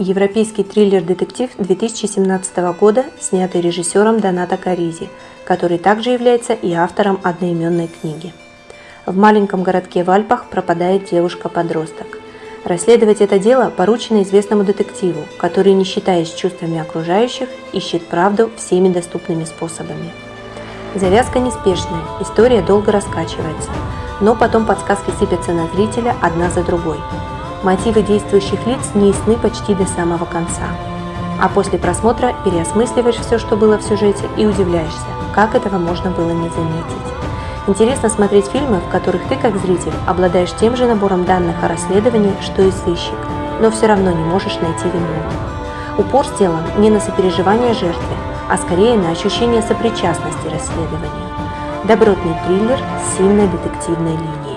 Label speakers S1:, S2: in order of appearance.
S1: Европейский триллер-детектив 2017 года, снятый режиссером Доната Каризи, который также является и автором одноименной книги. В маленьком городке в Альпах пропадает девушка-подросток. Расследовать это дело поручено известному детективу, который, не считаясь чувствами окружающих, ищет правду всеми доступными способами. Завязка неспешная, история долго раскачивается, но потом подсказки сыпятся на зрителя одна за другой. Мотивы действующих лиц не ясны почти до самого конца. А после просмотра переосмысливаешь все, что было в сюжете, и удивляешься, как этого можно было не заметить. Интересно смотреть фильмы, в которых ты, как зритель, обладаешь тем же набором данных о расследовании, что и сыщик, но все равно не можешь найти виновного. Упор сделан не на сопереживание жертве, а скорее на ощущение сопричастности расследования. Добротный триллер с сильной детективной линией.